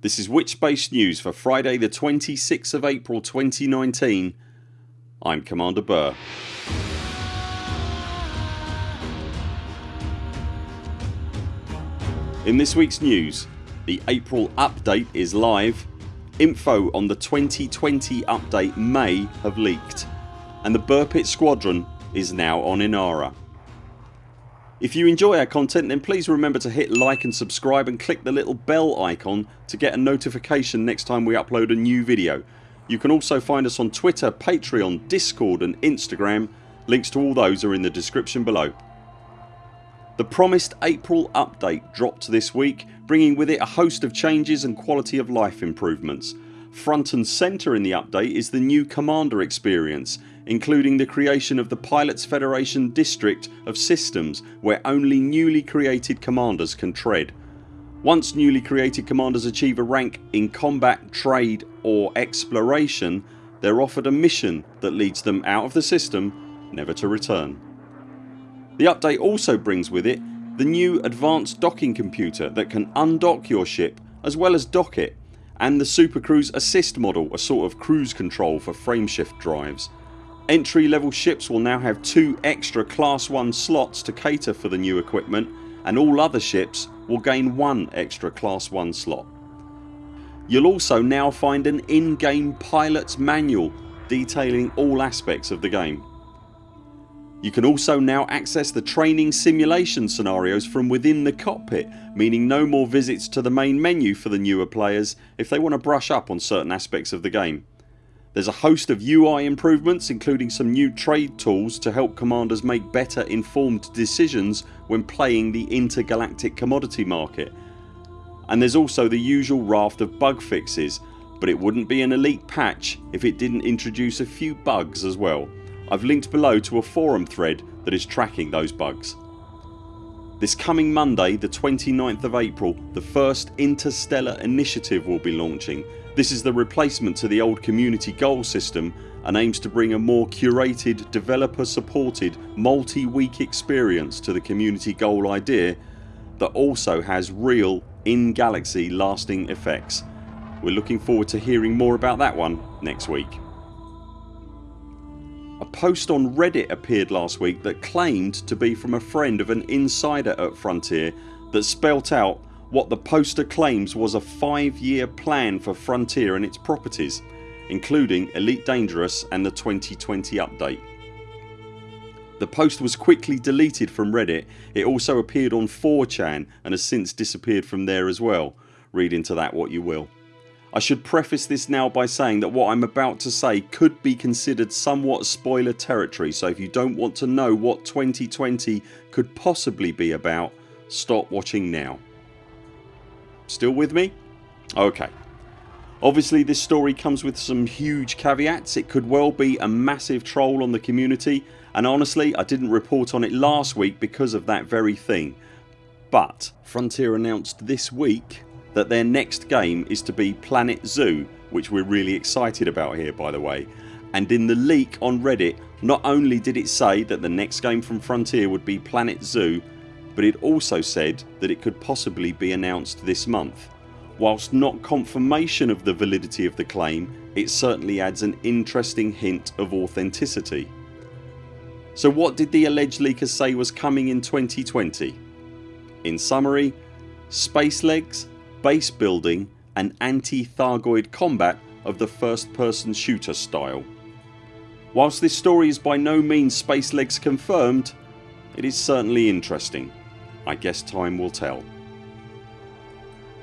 This is Witchbase News for Friday the 26th of April 2019 I'm Commander Burr. In this weeks news the April update is live, info on the 2020 update may have leaked and the Burr Squadron is now on Inara. If you enjoy our content then please remember to hit like and subscribe and click the little bell icon to get a notification next time we upload a new video. You can also find us on Twitter, Patreon, Discord and Instagram. Links to all those are in the description below. The promised April update dropped this week bringing with it a host of changes and quality of life improvements. Front and centre in the update is the new Commander experience including the creation of the Pilots Federation District of Systems where only newly created commanders can tread. Once newly created commanders achieve a rank in combat, trade or exploration they're offered a mission that leads them out of the system never to return. The update also brings with it the new advanced docking computer that can undock your ship as well as dock it and the Supercruise Assist model a sort of cruise control for frameshift drives. Entry level ships will now have two extra class 1 slots to cater for the new equipment and all other ships will gain one extra class 1 slot. You'll also now find an in-game pilots manual detailing all aspects of the game. You can also now access the training simulation scenarios from within the cockpit meaning no more visits to the main menu for the newer players if they want to brush up on certain aspects of the game. There's a host of UI improvements including some new trade tools to help commanders make better informed decisions when playing the intergalactic commodity market. And there's also the usual raft of bug fixes but it wouldn't be an elite patch if it didn't introduce a few bugs as well. I've linked below to a forum thread that is tracking those bugs. This coming Monday the 29th of April the first Interstellar Initiative will be launching this is the replacement to the old community goal system and aims to bring a more curated developer supported multi-week experience to the community goal idea that also has real in galaxy lasting effects. We're looking forward to hearing more about that one next week. A post on Reddit appeared last week that claimed to be from a friend of an insider at Frontier that spelt out what the poster claims was a 5 year plan for Frontier and its properties including Elite Dangerous and the 2020 update. The post was quickly deleted from Reddit. It also appeared on 4chan and has since disappeared from there as well. Read into that what you will. I should preface this now by saying that what I'm about to say could be considered somewhat spoiler territory so if you don't want to know what 2020 could possibly be about stop watching now. Still with me? Okay. Obviously this story comes with some huge caveats. It could well be a massive troll on the community and honestly I didn't report on it last week because of that very thing. But Frontier announced this week that their next game is to be Planet Zoo which we're really excited about here by the way and in the leak on Reddit not only did it say that the next game from Frontier would be Planet Zoo but it also said that it could possibly be announced this month. Whilst not confirmation of the validity of the claim it certainly adds an interesting hint of authenticity. So what did the alleged leakers say was coming in 2020? In summary space legs, base building and anti-Thargoid combat of the first person shooter style. Whilst this story is by no means space legs confirmed it is certainly interesting. I guess time will tell.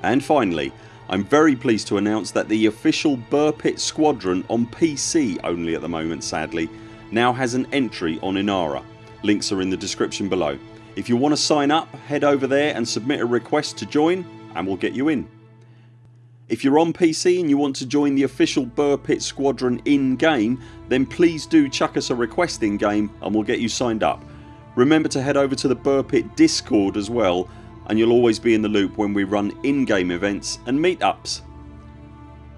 And finally I'm very pleased to announce that the official Burr Pit Squadron on PC only at the moment sadly now has an entry on Inara. Links are in the description below. If you want to sign up head over there and submit a request to join and we'll get you in. If you're on PC and you want to join the official Burr Pit Squadron in game then please do chuck us a request in game and we'll get you signed up. Remember to head over to the Burr Pit discord as well and you'll always be in the loop when we run in-game events and meetups.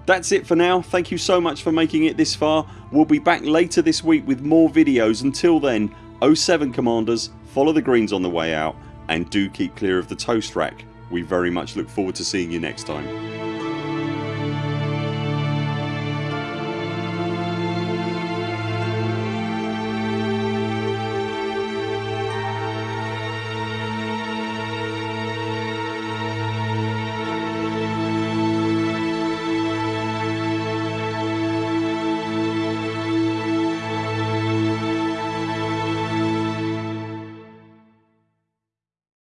That's it for now. Thank you so much for making it this far. We'll be back later this week with more videos. Until then 0 7 CMDRs follow the greens on the way out and do keep clear of the toast rack. We very much look forward to seeing you next time.